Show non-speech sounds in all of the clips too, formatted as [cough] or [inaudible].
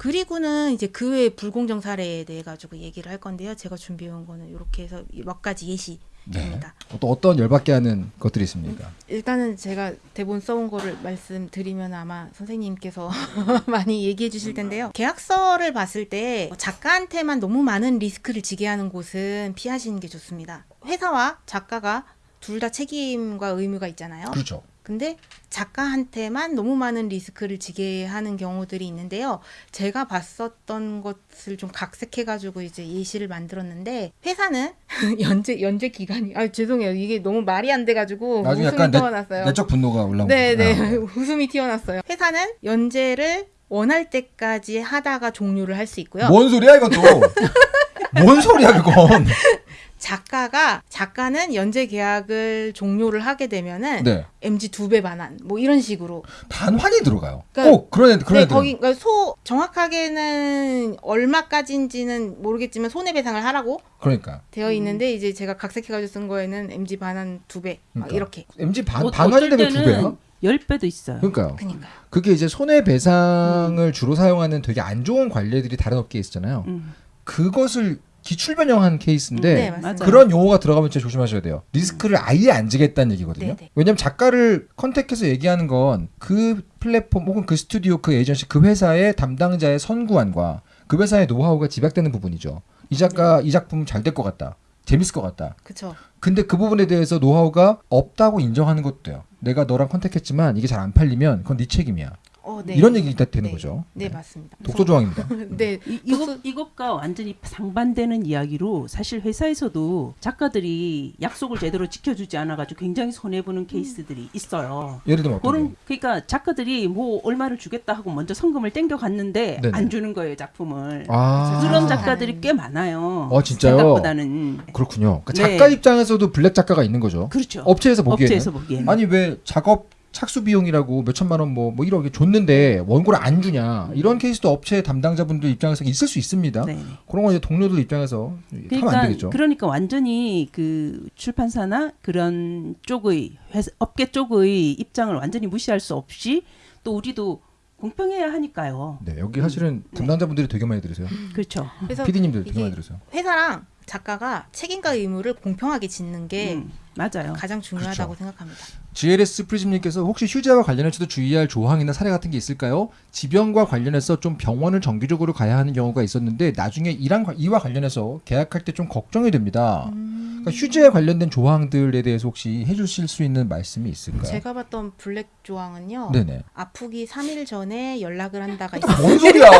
그리고는 이제 그 외 불공정 사례에 대해 가지고 얘기를 할 건데요. 제가 준비해 온 거는 이렇게 해서 몇 가지 예시 입니다. 네. 또 어떤 열받게 하는 것들이 있습니까? 일단은 제가 대본 써온 거를 말씀드리면 아마 선생님께서 [laughs] 많이 얘기해 주실 텐데요. 계약서를 봤을 때 작가한테만 너무 많은 리스크를 지게 하는 곳은 피하시는 게 좋습니다. 회사와 작가가 둘 다 책임과 의무가 있잖아요. 그렇죠. 근데 작가한테만 너무 많은 리스크를 지게 하는 경우들이 있는데요. 제가 봤었던 것을 좀 각색해 가지고 이제 예시를 만들었는데 회사는 [laughs] 연재 연재 기간이 아 죄송해요 이게 너무 말이 안 돼 가지고 나중에 웃음이 튀어났어요. 내적 분노가 올라온 네네 거예요. [laughs] 웃음이 튀어났어요. 회사는 연재를 원할 때까지 하다가 종료를 할 수 있고요. 뭔 소리야 이것도? [laughs] 뭔 소리야 그건? 작가가 작가는 연재 계약을 종료를 하게 되면은 네. MG 두 배 반환 뭐 이런 식으로 반환이 들어가요. 그러니까- 꼭 그런 애들 그런 네, 애들. 거기 그러니까 소 정확하게는 얼마까지인지는 모르겠지만 손해배상을 하라고 그러니까 되어 있는데 이제 제가 각색해가지고 쓴 거에는 MG 반환 두배 그러니까. 이렇게. MG 반뭐 반환이 되면 두 배야. 때는 10배도 있어요. 그러니까요. 그니까요. 그게 이제 손해배상을 주로 사용하는 되게 안 좋은 관례들이 다른 업계에 있잖아요. 음. 그것을 기출 변형한 케이스인데 네. 그런 용어가 들어가면 진짜 조심하셔야 돼요. 리스크를 아예 안 지겠다는 얘기거든요. 네, 네. 왜냐면 작가를 contact해서 얘기하는 건 그 플랫폼 혹은 그 스튜디오, 그 에이전시, 그 회사의 담당자의 선구안과 그 회사의 노하우가 집약되는 부분이죠. 이 작가 이 작품 잘 될 것 같다. 재밌을 것 같다. 그쵸. 근데 그 부분에 대해서 노하우가 없다고 인정하는 것도 돼요. 내가 너랑 컨택했지만 이게 잘 안 팔리면 그건 네 책임이야. 어, 네. 이런 얘기가 되는 네. 거죠. 네, 맞습니다. 독소 조항입니다. [laughs] 네. 이, 이것, 이것과 완전히 상반되는 이야기로 사실 회사에서도 작가들이 약속을 제대로 지켜주지 않아가지고 굉장히 손해 보는 케이스들이 있어요. 예를 들면 그런 게? 그러니까 작가들이 뭐 얼마를 주겠다 하고 먼저 성금을 땡겨 갔는데 네네. 안 주는 거예요 작품을. 아, 그런 아. 작가들이 꽤 많아요. 어, 진짜요? 생각보다는 그렇군요. 그러니까 네. 작가 입장에서도 블랙 작가가 있는 거죠. 그렇죠. 업체에서 보기에는 업체에서 보기에는 아니 왜 작업 착수 비용이라고 몇 천만 원뭐뭐 이렇게 줬는데 원고를 안 주냐 이런 케이스도 업체 담당자분들 입장에서 있을 수 있습니다. 네네. 그런 거 이제 동료들 입장에서 하면 안 그러니까 되겠죠. 그러니까 완전히 그 출판사나 그런 쪽의 회사, 업계 쪽의 입장을 완전히 무시할 수 없이 또 우리도 공평해야 하니까요. 네 여기 사실은 담당자분들이 되게 많이 들으세요. 그렇죠. 그래서 PD님들 되게 많이 들으세요. 회사랑 작가가 책임과 의무를 공평하게 짓는 게 음, 맞아요. 가장 중요하다고 그렇죠. 생각합니다. GLS 프리즘님께서 혹시 휴재와 관련해서도 주의할 조항이나 사례 같은 게 있을까요? 지병과 관련해서 좀 병원을 정기적으로 가야 하는 경우가 있었는데 나중에 이랑 관- 이와 관련해서 계약할 때 좀 걱정이 됩니다. 음. 그러니까 휴재에 관련된 조항들에 대해서 혹시 해주실 수 있는 말씀이 있을까요? 제가 봤던 블랙 조항은요. 네네. 아프기 3일 전에 연락을 한다가. 뭔 소리야?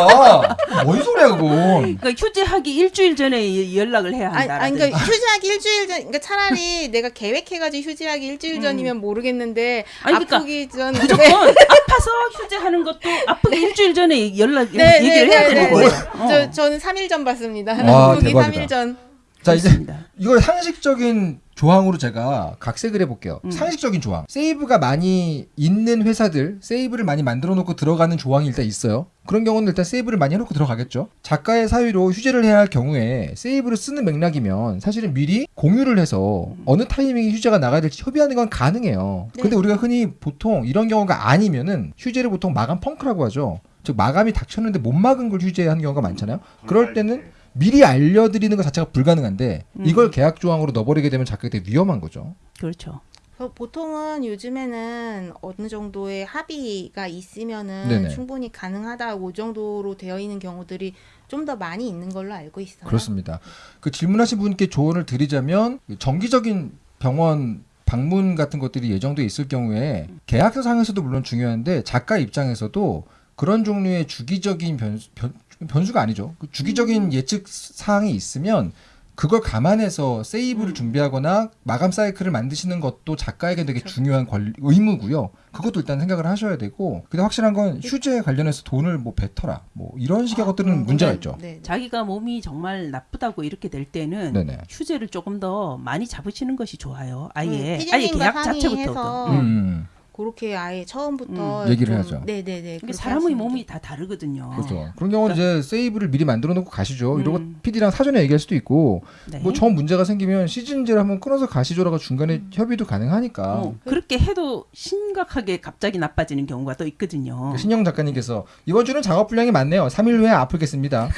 뭔 소리야 그건? 그러니까 휴재하기 일주일 전에 연락을 해야 한다. 아니 그러니까 휴재하기 일주일 전, 그러니까 차라리 내가 계획해가지고 휴재하기 일주일 전이면 모르 겠는데 아니, 그러니까 아프기 전 무조건 아파서 휴재하는 것도 아프기 일주일 전에 연락 네, 얘기를 네, 해야 네, 되는 네. 거예요. 저 어. 저는 3일 전 봤습니다. 와, 아프기 대박이다. 3일 전. 자 이제 그렇습니다. 이걸 상식적인 조항으로 제가 각색을 해볼게요. 음. 상식적인 조항. 세이브가 많이 있는 회사들, 세이브를 많이 만들어 놓고 들어가는 조항이 일단 있어요. 그런 경우는 일단 세이브를 많이 해놓고 들어가겠죠. 작가의 사유로 휴재를 해야 할 경우에 세이브를 쓰는 맥락이면 사실은 미리 공유를 해서 어느 타이밍에 휴재가 나가야 될지 협의하는 건 가능해요. 네. 근데 우리가 흔히 보통 이런 경우가 아니면은 휴재를 보통 마감 펑크라고 하죠. 즉 마감이 닥쳤는데 못 막은 걸 휴재하는 경우가 많잖아요. 그럴 때는 미리 알려드리는 것 자체가 불가능한데 음. 이걸 계약 조항으로 넣어버리게 되면 작가가 되게 위험한 거죠. 그렇죠. 보통은 요즘에는 어느 정도의 합의가 있으면은 네네. 충분히 가능하다 그 정도로 되어 있는 경우들이 좀 더 많이 있는 걸로 알고 있어요. 그렇습니다. 그 질문하신 분께 조언을 드리자면 정기적인 병원 방문 같은 것들이 예정돼 있을 경우에 계약서 상에서도 물론 중요한데 작가 입장에서도 그런 종류의 주기적인 변수, 변, 변수가 아니죠. 그 주기적인 예측 사항이 있으면 그걸 감안해서 세이브를 준비하거나 마감 사이클을 만드시는 것도 작가에게 되게 중요한 권 의무고요. 그것도 일단 생각을 하셔야 되고 근데 확실한 건 휴재 관련해서 돈을 뭐 뱉어라 뭐 이런 식의 아, 것들은 그런 문제가 거는- 있죠. 네. 자기가 몸이 정말 나쁘다고 이렇게 될 때는 네네. 휴재를 조금 더 많이 잡으시는 것이 좋아요. 아예 음, 아예 계약 자체부터. 음, 음. 그렇게 아예 처음부터 음. 얘기를 좀- 해야죠. 네네네. 그렇게 사람의 몸이 게- 다 다르거든요. 그렇죠. 그런 경우는 이제 세이브를 미리 만들어 놓고 가시죠. 이러고 음. PD랑 사전에 얘기할 수도 있고 네. 뭐저 문제가 생기면 시즌제를 한번 끊어서 가시죠라고 중간에 협의도 가능하니까. 어, 그렇게 해도 심각하게 갑자기 나빠지는 경우가 또 있거든요. 신영 작가님께서 이번 주는 작업 분량이 많네요. 3일 후에 아프겠습니다.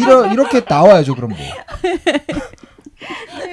이러, 이렇게 나와야죠. 그럼 뭐. [laughs]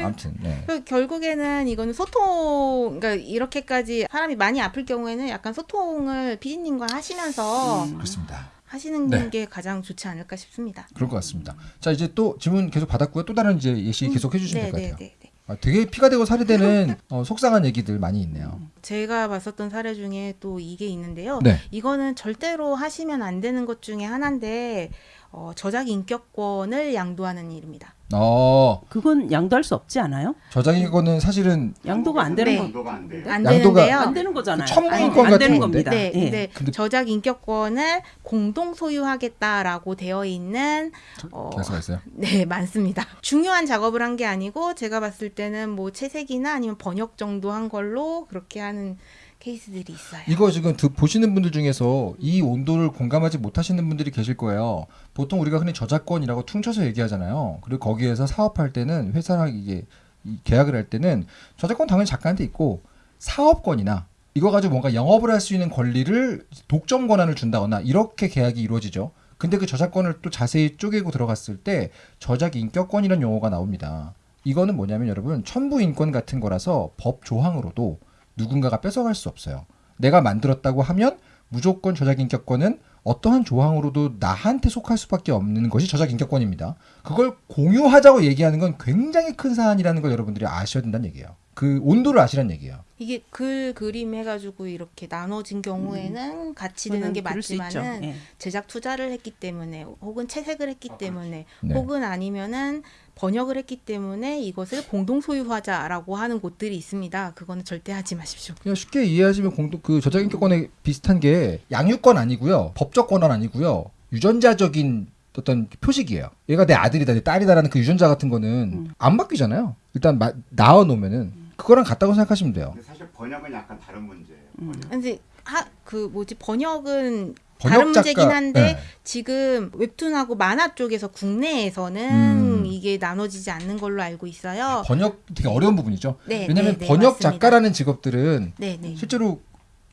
아무튼 네. 그 결국에는 이거는 소통, 그러니까 이렇게까지 사람이 많이 아플 경우에는 약간 소통을 피디님과 하시면서 음. 그렇습니다. 하시는 네. 게 가장 좋지 않을까 싶습니다. 그럴 것 같습니다. 자 이제 또 질문 계속 받았고요. 또 다른 이제 예시 계속 해주시면 될 것 같아요. 네네네. 아, 되게 피가 되고 살이 되는 어, 속상한 얘기들 많이 있네요. 제가 봤었던 사례 중에 또 이게 있는데요. 네. 이거는 절대로 하시면 안 되는 것 중에 하나인데 어, 저작 인격권을 양도하는 일입니다. 어 그건 양도할 수 없지 않아요? 저작인권은 사실은 양도가 안 되는 네. 거 양도가 안 돼요. 안 양도가- 되는데요. 안 되는 거잖아요. 첨부인권 안 같은 되는 건데? 겁니다. 네, 예. 근데 근데- 저작 인격권을 공동 소유하겠다라고 되어 있는 어, 계속 있어요. 네, 많습니다. 중요한 작업을 한 게 아니고 제가 봤을 때는 뭐 채색이나 아니면 번역 정도 한 걸로 그렇게 하는 케이스들이 있어요. 이거 지금 드, 보시는 분들 중에서 이 온도를 공감하지 못하시는 분들이 계실 거예요. 보통 우리가 흔히 저작권이라고 퉁쳐서 얘기하잖아요. 그리고 거기에서 사업할 때는 회사랑 이게 이 계약을 할 때는 저작권 당연히 작가한테 있고 사업권이나 이거 가지고 뭔가 영업을 할 수 있는 권리를 독점 권한을 준다거나 이렇게 계약이 이루어지죠. 근데 그 저작권을 또 자세히 쪼개고 들어갔을 때 저작 인격권이라는 용어가 나옵니다. 이거는 뭐냐면 여러분 첨부 인권 같은 거라서 법 조항으로도 누군가가 뺏어갈 수 없어요. 내가 만들었다고 하면 무조건 저작 인격권은 어떠한 조항으로도 나한테 속할 수밖에 없는 것이 저작 인격권입니다. 그걸 공유하자고 얘기하는 건 굉장히 큰 사안이라는 걸 여러분들이 아셔야 된다는 얘기예요. 그 온도를 아시라는 얘기예요. 이게 글 그림 해가지고 이렇게 나눠진 경우에는 같이 되는 게. 맞지만은 예. 제작 투자를 했기 때문에 혹은 채색을 했기 때문에 네. 혹은 아니면은 번역을 했기 때문에 이것을 공동 소유하자라고 하는 곳들이 있습니다. 그거는 절대 하지 마십시오. 그냥 쉽게 이해하시면 공동 그 저작 인격권에 비슷한 게 양육권 아니고요, 법적 권한 아니고요, 유전자적인 어떤 표식이에요. 얘가 내 아들이다, 내 딸이다라는 그 유전자 같은 거는 안 바뀌잖아요. 일단 마, 낳아 놓으면은 그거랑 같다고 생각하시면 돼요. 근데 사실 번역은 약간 다른 문제예요. 음. 번역. 근데 하 그 뭐지 번역은 번역 다른 작가- 문제긴 한데 네. 지금 웹툰하고 만화 쪽에서 국내에서는 음. 이게 나눠지지 않는 걸로 알고 있어요. 번역 되게 어려운 부분이죠. 네, 왜냐하면 네, 네, 번역 맞습니다. 작가라는 직업들은 네, 네. 실제로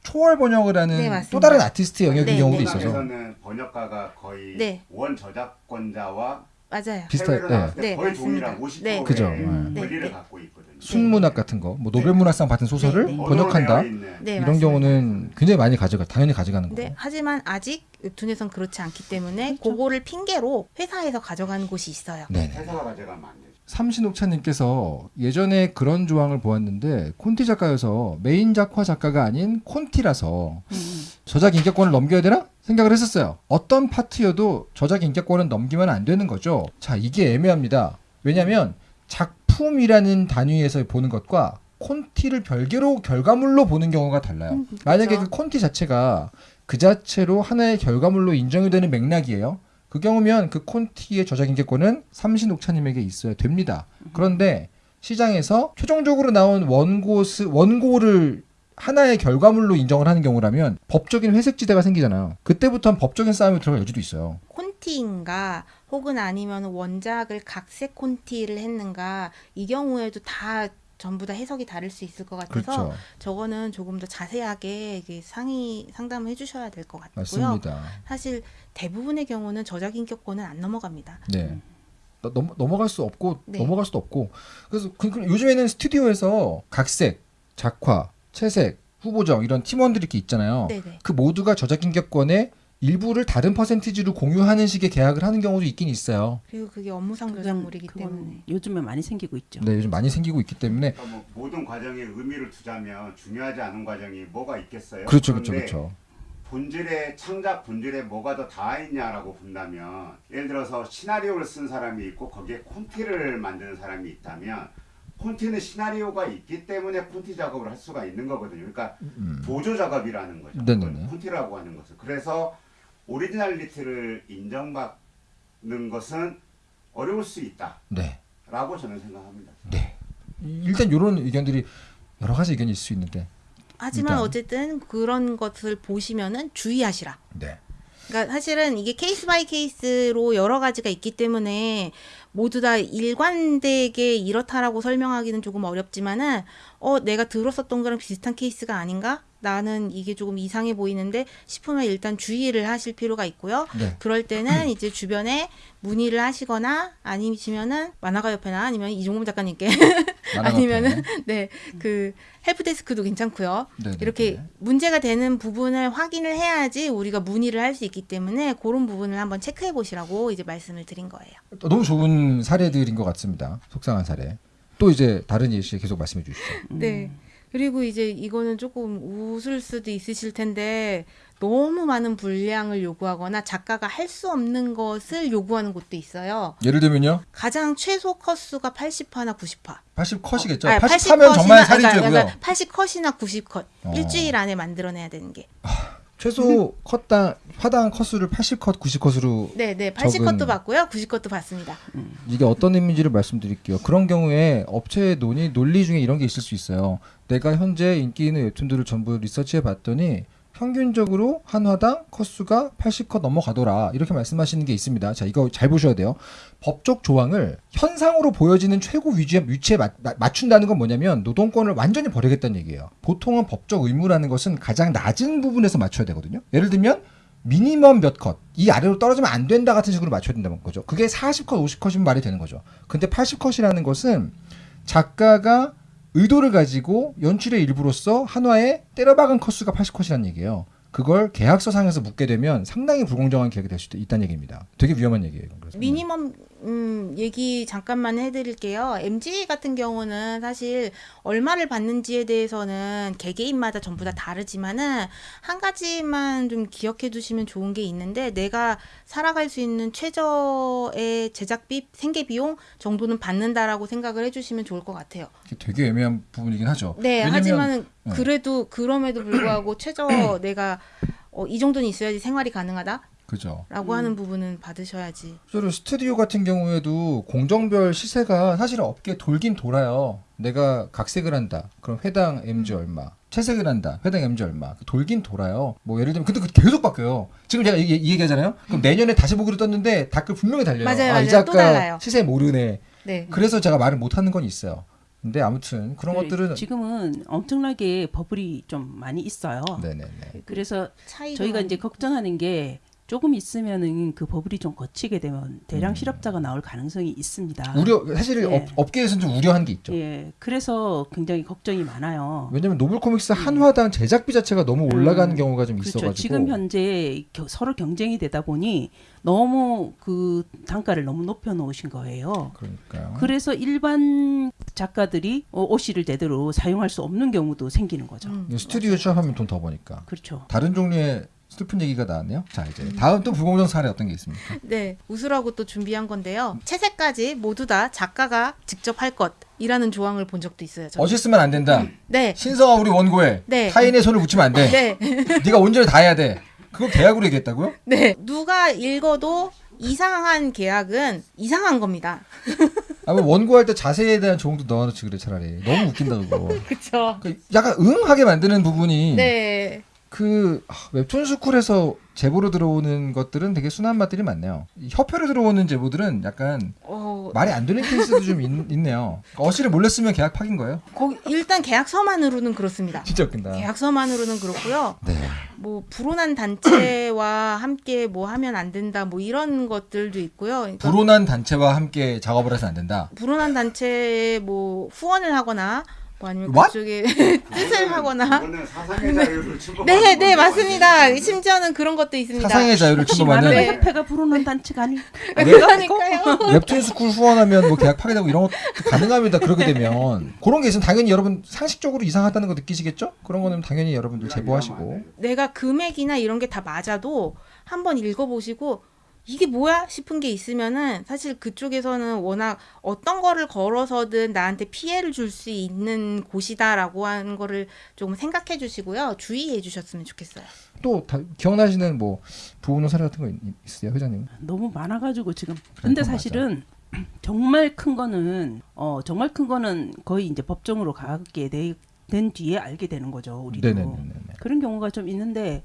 초월 번역을 하는 네. 또 다른 아티스트 영역인 네, 경우도 네. 있어서 한국에서는 번역가가 거의 네. 원 저작권자와 맞아요. 비슷해. 해외로 네. 네, 거의. 동일한 50%의 네. 그죠. 음. 권리를 네, 네. 갖고 있거든요. 순문학 같은 거, 뭐 노벨문학상 받은 소설을 네, 네. 번역한다. 있는 네, 이런 맞습니다. 경우는 굉장히 많이 가져가 당연히 가져가는. 네, 하지만 아직 웹툰에선 그렇지 않기 때문에 그렇죠. 그거를 핑계로 회사에서 가져가는 곳이 있어요. 네네. 회사가 가져가면 안 되죠. 삼신옥차님께서 예전에 그런 조항을 보았는데 콘티 작가여서 메인 작화 작가가 아닌 콘티라서 음. 저작 인격권을 넘겨야 되나 생각을 했었어요. 어떤 파트여도 저작 인격권은 넘기면 안 되는 거죠. 자 이게 애매합니다. 왜냐하면 작 품이라는 단위에서 보는 것과 콘티를 별개로 결과물로 보는 경우가 달라요. 음, 만약에 그렇죠. 그 콘티 자체가 그 자체로 하나의 결과물로 인정이 되는 맥락이에요. 그 경우면 그 콘티의 저작 인격권은 삼신옥차님에게 있어야 됩니다. 그런데 시장에서 최종적으로 나온 원고 스 원고를 하나의 결과물로 인정을 하는 경우라면 법적인 회색지대가 생기잖아요. 그때부터는 법적인 싸움이 들어갈 여지도 있어요. 콘티인가 혹은 아니면 원작을 각색 콘티를 했는가 이 경우에도 다 전부 다 해석이 다를 수 있을 것 같아서 그렇죠. 저거는 조금 더 자세하게 상의 상담을 해주셔야 될 것 같고요. 맞습니다. 사실 대부분의 경우는 저작 인격권은 안 넘어갑니다. 네. 너- 넘, 넘어갈 수 없고 네. 넘어갈 수도 없고 그래서 그, 그 요즘에는 스튜디오에서 각색, 작화, 채색, 후보정 이런 팀원들이 이렇게 있잖아요. 네네. 그 모두가 저작 인격권의 일부를 다른 퍼센티지로 공유하는 식의 계약을 하는 경우도 있긴 있어요. 그리고 그게 업무상 그건 때문에 요즘에 많이 생기고 있죠. 네, 요즘 많이 생기고 있기 때문에 그러니까 뭐 모든 과정에 의미를 두자면 중요하지 않은 과정이 뭐가 있겠어요? 그렇죠, 그렇죠, 그렇죠. 본질의 창작 본질에 뭐가 더 닿아 있냐라고 본다면 예를 들어서 시나리오를 쓴 사람이 있고 거기에 콘티를 만드는 사람이 있다면 콘티는 시나리오가 있기 때문에 콘티 작업을 할 수가 있는 거거든요. 그러니까 음. 보조 작업이라는 거죠. 네네네. 그걸 콘티라고 하는 것은 그래서 originality를 인정받는 것은 어려울 수 있다라고 네, 저는 생각합니다. 네. 일단 이런 의견들이 여러 가지 의견이 있을 수 있는데 하지만 일단. 어쨌든 그런 것을 보시면은 주의하시라. 네. 그러니까 사실은 이게 case by case로 여러 가지가 있기 때문에 모두 다 일관되게 이렇다라고 설명하기는 조금 어렵지만은 어 내가 들었었던 거랑 비슷한 케이스가 아닌가? 나는 이게 조금 이상해 보이는데 싶으면 일단 주의를 하실 필요가 있고요. 네. 그럴 때는 [clears throat] 이제 주변에 문의를 하시거나 아니면은 만화가 옆에나 아니면 이종범 작가님께 [laughs] 아니면은. [laughs] 네 그 헬프데스크도 괜찮고요. 네, 네, 이렇게 네. 문제가 되는 부분을 확인을 해야지 우리가 문의를 할 수 있기 때문에 그런 부분을 한번 체크해 보시라고 이제 말씀을 드린 거예요. 너무 좋은 사례들인 것 같습니다. 속상한 사례. 또 이제 다른 예시 계속 말씀해 주시죠. 네. 그리고 이제 이거는 조금 웃을 수도 있으실 텐데 너무 많은 분량을 요구하거나 작가가 할 수 없는 것을 요구하는 곳도 있어요. 예를 들면요. 가장 최소 컷수가 80화나 90화. 80 컷이겠죠. 아니, 80하면 정말 80컷이나 살인죄고요. 그러니까 80컷이나 90컷. 어. 일주일 안에 만들어내야 되는 게. 최소 컷당 화당 컷수를 80컷, 90컷으로 네, 네. 적은- 80컷도 받고요. 90컷도 받습니다. 이게 어떤 의미인지를 말씀드릴게요. 그런 경우에 업체의 논의 논리 중에 이런 게 있을 수 있어요. 내가 현재 인기 있는 웹툰들을 전부 리서치해 봤더니 평균적으로 한 화당 컷수가 80컷 넘어가더라. 이렇게 말씀하시는 게 있습니다. 자, 이거 잘 보셔야 돼요. 법적 조항을 현상으로 보여지는 최고 위치에, 위치에 맞춘다는 건 뭐냐면 노동권을 완전히 버리겠다는 얘기예요. 보통은 법적 의무라는 것은 가장 낮은 부분에서 맞춰야 되거든요. 예를 들면 미니멈 몇 컷, 이 아래로 떨어지면 안 된다 같은 식으로 맞춰야 된다는 거죠. 그게 40컷, 50컷이면 말이 되는 거죠. 근데 80컷이라는 것은 작가가 의도를 가지고 연출의 일부로서 한화에 때려박은 컷수가 80컷이라는 얘기예요. 그걸 계약서상에서 묻게 되면 상당히 불공정한 계약이 될 수도 있다는 얘기입니다. 되게 위험한 얘기예요. 그래서. 미니멈 음, 얘기 잠깐만 해드릴게요. MG 같은 경우는 사실 얼마를 받는지에 대해서는 개개인마다 전부 다 다르지만은 한 가지만 좀 기억해 두시면 좋은 게 있는데 내가 살아갈 수 있는 최저의 제작비, 생계비용 정도는 받는다라고 생각을 해주시면 좋을 것 같아요. 되게 애매한 부분이긴 하죠. 네, 왜냐면- 하지만은 네. 그래도 그럼에도 불구하고 최저 [clears throat] 내가 어, 이 정도는 있어야지 생활이 가능하다 라고 그죠. 하는 부분은 받으셔야지. 실제로 스튜디오 같은 경우에도 공정별 시세가 사실은 업계 돌긴 돌아요. 내가 각색을 한다. 그럼 회당 MG 얼마. 채색을 한다. 회당 MG 얼마. 돌긴 돌아요. 뭐 예를 들면 근데 그 계속 바뀌어요. 지금 제가 이, 이 얘기하잖아요. 그럼 내년에 다시 보기로 떴는데 댓글 분명히 달려요. 맞아요, 아, 이 맞아요. 또 달라요. 작가 시세 모르네. 네. 그래서 제가 말을 못 하는 건 있어요. 근데 아무튼 그런 그 것들은 지금은 엄청나게 버블이 좀 많이 있어요. 네네네. 그래서 차이 저희가 이제 걱정하는 게 조금 있으면은 그 버블이 좀 걷히게 되면 대량 실업자가 나올 가능성이 있습니다. 음. 우려 사실 예. 업, 업계에서는 좀 우려한 게 있죠. 예, 그래서 굉장히 걱정이 많아요. 왜냐면 novel comics 한 화당 제작비 자체가 너무 올라가는 음, 경우가 좀 그렇죠. 있어가지고 지금 현재 겨- 서로 경쟁이 되다 보니 너무 그 단가를 너무 높여 놓으신 거예요. 그러니까요. 그래서 일반 작가들이 어, 오시를 제대로 사용할 수 없는 경우도 생기는 거죠. 음, 스튜디오 취업하면 돈 더 버니까. 그렇죠. 다른 종류의 슬픈 얘기가 나왔네요. 자 이제 다음 또 불공정 사례 어떤 게 있습니까? 네, 웃으라고 또 준비한 건데요. 채색까지 모두 다 작가가 직접 할 것 이라는 조항을 본 적도 있어요. 저는. 어시 쓰면 안 된다. 네, 신성아 우리 원고에 네. 타인의 손을 묻히면 안 돼. 네, 네가 온전히 다 해야 돼. 그거 계약으로 얘기했다고요? 네. 누가 읽어도 이상한 계약은 이상한 겁니다. 아 뭐 원고할 때 자세에 대한 조언도 넣어놓지 그래 차라리. 너무 웃긴다 그거. [laughs] 그렇죠. 그 약간 응하게 만드는 부분이 네, 그 아, 웹툰 스쿨에서 제보로 들어오는 것들은 되게 순한 맛들이 많네요. 이 협회로 들어오는 제보들은 약간 어, 말이 안 되는 케이스도 좀 있, 있네요. 어시를 몰래 쓰면 계약 파긴 거예요? 거기 일단 계약서만으로는 그렇습니다. 진짜 웃긴다. 계약서만으로는 그렇고요. 네. 뭐 불온한 단체와 함께 뭐 하면 안 된다. 뭐 이런 것들도 있고요. 그러니까 불온한 단체와 함께 작업을 해서 안 된다. 불온한 단체에 뭐 후원을 하거나 뭐 아니면 What? 그쪽에 뜻을 하거나 침범하는 네, 네, 건데, 맞습니다. 심지어는 그런 것도 있습니다. 사상의 자유를 침범하는 네. 협회가 불온한 단체가 아니? 그러니까요. [laughs] 웹툰 스쿨 후원하면 뭐 계약 파기되고 이런 것도 가능합니다. 그렇게 되면 그런 게 있으면 당연히 여러분 상식적으로 이상하다는 거 느끼시겠죠? 그런 거는 당연히 여러분들 제보하시고 내가 금액이나 이런 게 다 맞아도 한번 읽어보시고 이게 뭐야 싶은 게 있으면은 사실 그쪽에서는 워낙 어떤 거를 걸어서든 나한테 피해를 줄 수 있는 곳이다라고 하는 거를 조금 생각해 주시고요. 주의해 주셨으면 좋겠어요. 또 다, 기억나시는 뭐 부호노 사례 같은 거 있, 있으세요, 회장님? 너무 많아 가지고 지금. 근데 맞아. 사실은 정말 큰 거는 어 정말 큰 거는 거의 이제 법정으로 가게 돼된 뒤에 알게 되는 거죠. 우리도. 네네네. 그런 경우가 좀 있는데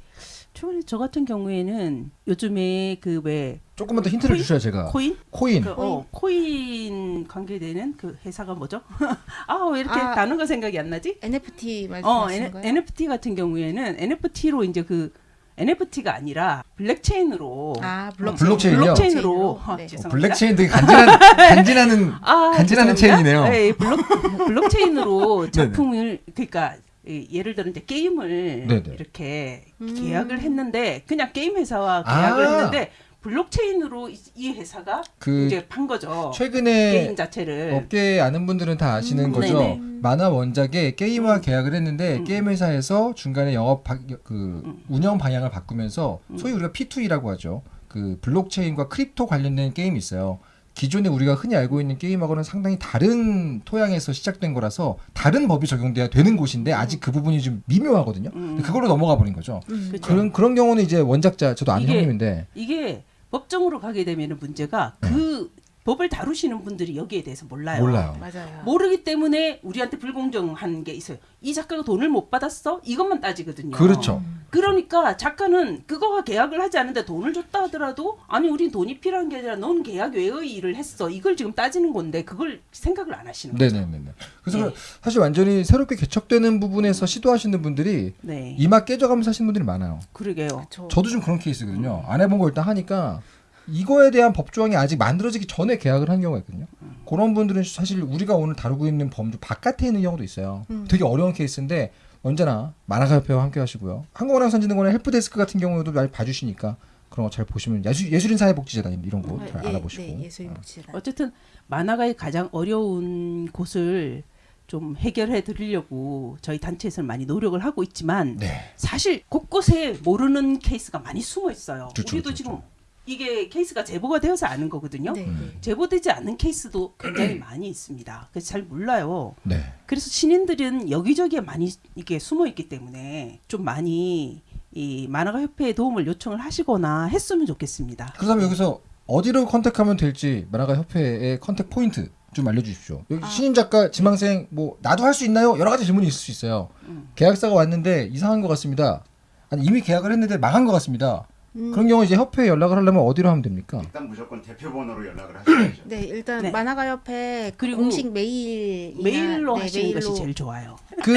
최근에 저 같은 경우에는 요즘에 그 왜 조금만 더 힌트를 코인? 주셔야 제가 코인 코인. 그, 어, 코인 관계되는 그 회사가 뭐죠? [laughs] 아 왜 이렇게 아. 단어가 생각이 안 나지? NFT 어, 말씀하시는 N, 거예요? NFT 같은 경우에는 NFT로 이제 그 NFT가 아니라 블랙체인으로 아, 블록체인이요? 블록체인으로 아, 네. 어. 블랙체인 되게 간지난 간지나는 아, 간지나는 죄송합니다. 체인이네요. 네, 블록 블록체인으로 [laughs] 작품을 그러니까 이, 예를 들어 이제 게임을 네네. 이렇게 음. 계약을 했는데 그냥 게임 회사와 계약을 아. 했는데 블록체인으로 이, 이 회사가 그 이제 판 거죠. 최근에 게임 자체를 업계 아는 분들은 다 아시는 음, 거죠. 네네. 만화 원작에 게임화 음. 계약을 했는데 음. 게임 회사에서 중간에 영업 바, 그 음. 운영 방향을 바꾸면서 음. 소위 우리가 P2E라고 하죠. 그 블록체인과 crypto 관련된 게임이 있어요. 기존에 우리가 흔히 알고 있는 게임하고는 상당히 다른 토양에서 시작된 거라서 다른 법이 적용돼야 되는 곳인데 아직 그 부분이 좀 미묘하거든요. 음. 그걸로 넘어가 버린 거죠. 음. 그쵸. 그런 그런 경우는 이제 원작자 저도 아는 이게 형님인데 이게 법정으로 가게 되면 문제가 그 법을 다루시는 분들이 여기에 대해서 몰라요. 몰라요. 맞아요. 모르기 때문에 우리한테 불공정한 게 있어요. 이 작가가 돈을 못 받았어? 이것만 따지거든요. 그렇죠. 그러니까 작가는 그거와 계약을 하지 않는데 돈을 줬다 하더라도 아니 우린 돈이 필요한 게 아니라 넌 계약 외의 일을 했어. 이걸 지금 따지는 건데 그걸 생각을 안 하시는 거죠. 네네네. 그래서 네. 사실 완전히 새롭게 개척되는 부분에서 시도하시는 분들이 네. 이마 깨져가면서 하시는 분들이 많아요. 그러게요. 저, 저도 좀 그런 케이스거든요. 안 해본 걸 일단 하니까 이거에 대한 법조항이 아직 만들어지기 전에 계약을 한 경우가 있거든요. 그런 분들은 사실 우리가 오늘 다루고 있는 범주 바깥에 있는 경우도 있어요. 음. 되게 어려운 케이스인데 언제나 만화가협회와 함께 하시고요. 한국만화영상진흥원의 help desk 같은 경우에도 많이 봐주시니까 그런 거 잘 보시면 예술, 예술인 사회복지재단 이런 거잘 예, 알아보시고 네, 예술인 복지재단. 어쨌든 만화가의 가장 어려운 곳을 좀 해결해 드리려고 저희 단체에서는 많이 노력을 하고 있지만 네. 사실 곳곳에 모르는 케이스가 많이 숨어 있어요. 그렇죠, 우리도 그렇죠. 지금 이게 케이스가 제보가 되어서 아는 거거든요. 네, 네. 제보되지 않은 케이스도 굉장히 많이 있습니다. 그래서 잘 몰라요. 네. 그래서 신인들은 여기저기에 많이 이게 숨어 있기 때문에 좀 많이 이 만화가 협회에 도움을 요청을 하시거나 했으면 좋겠습니다. 그렇다면 여기서 어디로 contact하면 될지 만화가 협회의 contact point 좀 알려주십시오. 여기 아. 신인 작가, 지망생 뭐 나도 할 수 있나요? 여러 가지 질문이 있을 수 있어요. 음. 계약서가 왔는데 이상한 것 같습니다. 아니 이미 계약을 했는데 망한 것 같습니다. 음, 그런 경우 이제 협회에 연락을 하려면 어디로 하면 됩니까? 일단 무조건 대표 번호로 연락을 하셔야죠. 네, 일단 네. 만화가 협회 그리고 공식 메일 메일로 하시는 것이 제일 좋아요. 그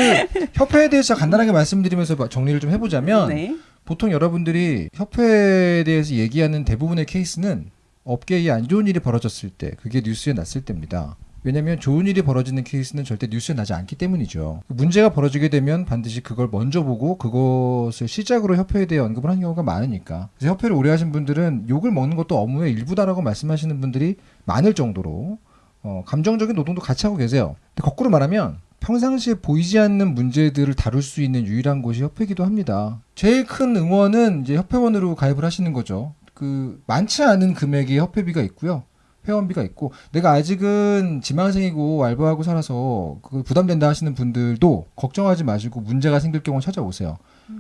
협회에 대해서 간단하게 말씀드리면서 정리를 좀 해보자면 네. 보통 여러분들이 협회에 대해서 얘기하는 대부분의 케이스는 업계에 안 좋은 일이 벌어졌을 때 그게 뉴스에 났을 때입니다. 왜냐하면 좋은 일이 벌어지는 케이스는 절대 뉴스에 나지 않기 때문이죠. 문제가 벌어지게 되면 반드시 그걸 먼저 보고 그것을 시작으로 협회에 대해 언급을 하는 경우가 많으니까. 그래서 협회를 오래 하신 분들은 욕을 먹는 것도 업무의 일부다라고 말씀하시는 분들이 많을 정도로 어, 감정적인 노동도 같이 하고 계세요. 근데 거꾸로 말하면 평상시에 보이지 않는 문제들을 다룰 수 있는 유일한 곳이 협회이기도 합니다. 제일 큰 응원은 이제 협회원으로 가입을 하시는 거죠. 그 많지 않은 금액의 협회비가 있고요. 회원비가 있고 내가 아직은 지망생이고 알바하고 살아서 그 부담된다 하시는 분들도 걱정하지 마시고 문제가 생길 경우 찾아오세요.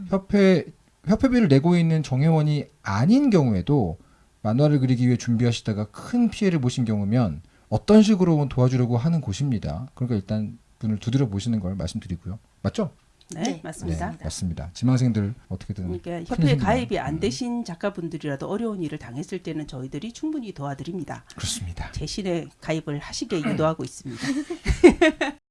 협회 협회비를 내고 있는 정회원이 아닌 경우에도 만화를 그리기 위해 준비하시다가 큰 피해를 보신 경우면 어떤 식으로 도와주려고 하는 곳입니다. 그러니까 일단 분을 두드려 보시는 걸 말씀드리고요. 맞죠? 네, 네. 맞습니다. 네, 맞습니다. 지망생들 어떻게든 그러니까 협회 가입이 안 네. 되신 작가분들이라도 어려운 일을 당했을 때는 저희들이 충분히 도와드립니다. 그렇습니다. 대신에 가입을 하시게 음. 유도하고 있습니다. [laughs]